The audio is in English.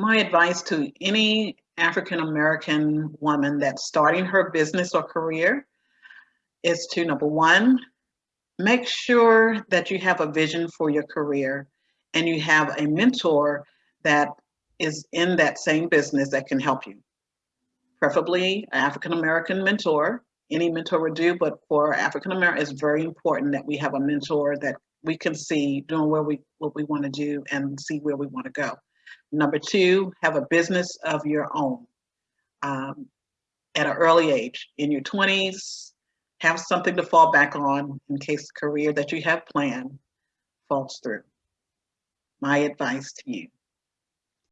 my advice to any African American woman that's starting her business or career is to number one, make sure that you have a vision for your career and you have a mentor that is in that same business that can help you. Preferably an African American mentor. Any mentor would do, but for African American, it's very important that we have a mentor that we can see doing where we what we want to do and see where we want to go. Number two, have a business of your own um, at an early age. In your 20s, have something to fall back on in case the career that you have planned falls through. My advice to you.